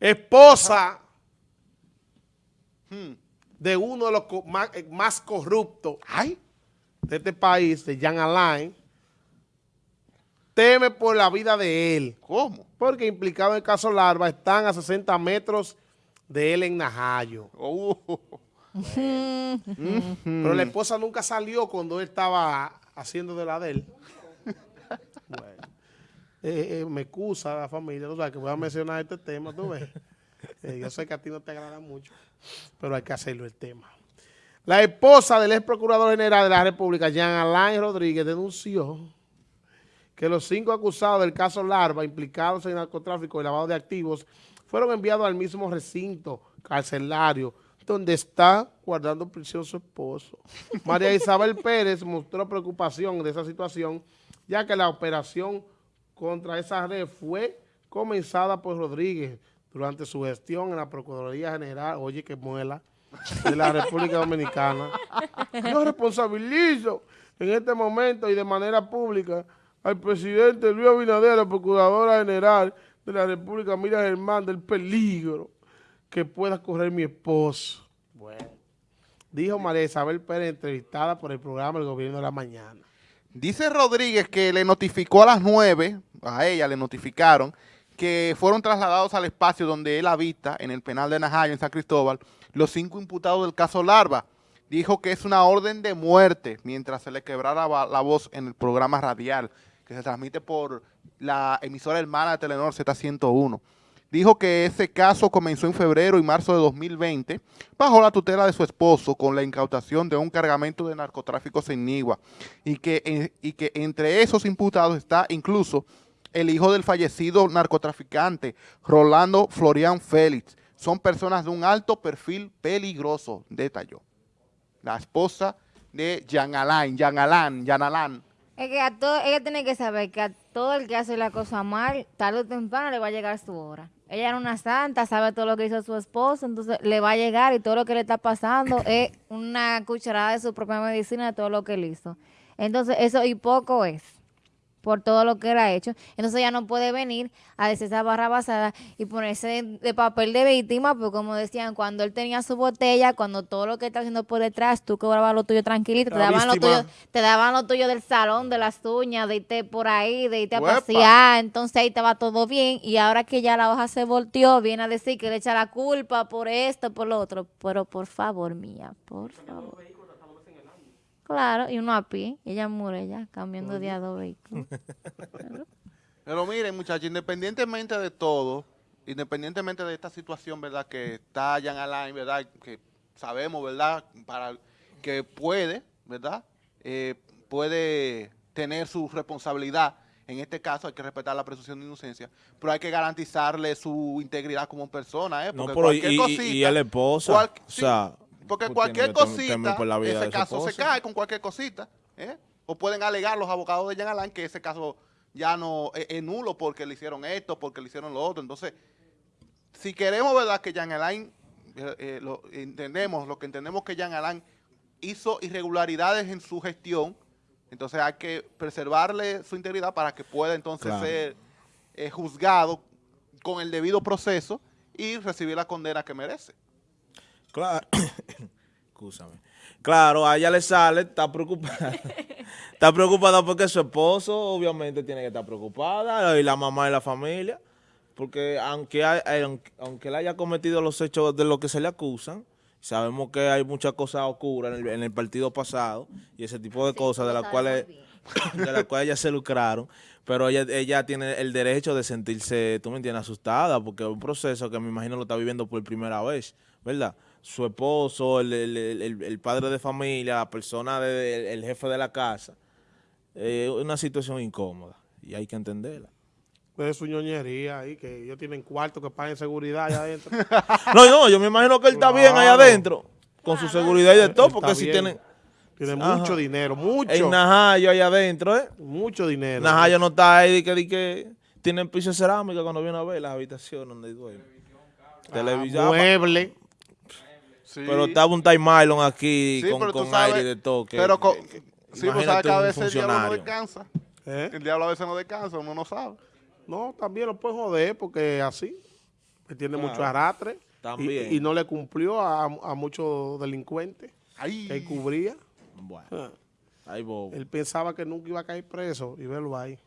esposa de uno de los más, eh, más corruptos de este país, de Jan Alain, teme por la vida de él. ¿Cómo? Porque implicado en el caso Larva están a 60 metros de él en Najayo. Oh. Pero la esposa nunca salió cuando él estaba haciendo de la de él. Bueno. Eh, eh, me excusa la familia, tú sabes que voy a mencionar este tema, tú ves. Eh, yo sé que a ti no te agrada mucho, pero hay que hacerlo el tema. La esposa del ex procurador general de la República, Jean Alain Rodríguez, denunció que los cinco acusados del caso Larva, implicados en narcotráfico y lavado de activos, fueron enviados al mismo recinto carcelario donde está guardando prisión su esposo. María Isabel Pérez mostró preocupación de esa situación, ya que la operación contra esa red fue comenzada por Rodríguez durante su gestión en la Procuraduría General, oye que muela, de la República Dominicana. Yo responsabilizo en este momento y de manera pública al presidente Luis Abinader, la Procuradora General de la República, Mira Germán, del peligro que pueda correr mi esposo. Bueno, dijo María Isabel Pérez, entrevistada por el programa El Gobierno de la Mañana. Dice Rodríguez que le notificó a las nueve, a ella le notificaron, que fueron trasladados al espacio donde él habita, en el penal de Najayo, en San Cristóbal, los cinco imputados del caso Larva. Dijo que es una orden de muerte mientras se le quebrara la voz en el programa radial que se transmite por la emisora hermana de Telenor Z101. Dijo que ese caso comenzó en febrero y marzo de 2020 bajo la tutela de su esposo con la incautación de un cargamento de narcotráficos en Nigua y que, eh, y que entre esos imputados está incluso el hijo del fallecido narcotraficante Rolando Florian Félix. Son personas de un alto perfil peligroso, detalló. La esposa de Jan Alain, Jan Alain, Jan Alain es que a todo, ella tiene que saber que a todo el que hace la cosa mal, tarde o temprano le va a llegar su hora. Ella era una santa, sabe todo lo que hizo su esposo, entonces le va a llegar y todo lo que le está pasando es una cucharada de su propia medicina de todo lo que él hizo. Entonces eso y poco es por todo lo que él ha hecho. Entonces ella no puede venir a decir esa barra basada y ponerse de, papel de víctima, porque como decían, cuando él tenía su botella, cuando todo lo que está haciendo por detrás, tú cobrabas lo tuyo tranquilito, te daban, lo tuyo, te daban lo tuyo del salón, de las uñas, de irte por ahí, de irte a pasear, entonces ahí te va todo bien, y ahora que ya la hoja se volteó, viene a decir que le echa la culpa por esto, por lo otro, pero por favor, mía, por favor. Claro, y uno a pie, ella muere ya, cambiando de a dos vehículos. Pero miren, muchachos, independientemente de todo, independientemente de esta situación, ¿verdad? Que está Jan Alain, ¿verdad? Que sabemos, ¿verdad? Para que puede, ¿verdad? Eh, puede tener su responsabilidad. En este caso hay que respetar la presunción de inocencia, pero hay que garantizarle su integridad como persona, ¿eh? Porque no, pero cualquier y, cosita, y a la esposa, o sea... Porque cualquier cosita, ese caso se cae con cualquier cosita. ¿eh? O pueden alegar los abogados de Jean Alain que ese caso ya no es, nulo porque le hicieron esto, porque le hicieron lo otro. Entonces, si queremos verdad que Jean Alain, eh, eh, lo entendemos, lo que entendemos que Jean Alain hizo irregularidades en su gestión, entonces hay que preservarle su integridad para que pueda entonces ser juzgado con el debido proceso y recibir la condena que merece. Claro, Claro, a ella le sale, está preocupada. está preocupada porque su esposo obviamente tiene que estar preocupada y la mamá y la familia. Porque aunque, eh, aunque, él haya cometido los hechos de lo que se le acusan, sabemos que hay muchas cosas oscuras en el, partido pasado y ese tipo de cosas de las cuales de las cuales ellas se lucraron, pero ella, ella tiene el derecho de sentirse, tú me entiendes, asustada, porque es un proceso que me imagino lo está viviendo por primera vez, ¿verdad? Su esposo, el, padre de familia, la persona, de, el jefe de la casa. Es una situación incómoda y hay que entenderla. Es su ñoñería ahí, que ellos tienen cuarto que paguen seguridad allá adentro. no, no, yo me imagino que él está bien allá adentro, con su seguridad y de todo, porque si tienen... Tiene mucho dinero, mucho. En Najayo allá adentro, ¿eh? Mucho dinero. Najayo no está ahí, que, que, que tienen piso de cerámica cuando viene a ver las habitaciones donde duerme. Ah, Televisión. Mueble. Pero estaba un Time Mylon aquí con, con aire de toque. Pero con, sí, pues sabe que a veces el diablo no descansa. ¿Eh? El diablo a veces no descansa, uno no sabe. No, también lo puede joder porque así. Él tiene Claro. mucho arrastre. y- También. Y, no le cumplió a, a muchos delincuentes Ay, que cubría. Bueno, Ah, bobo. Él pensaba que nunca iba a caer preso y verlo ahí.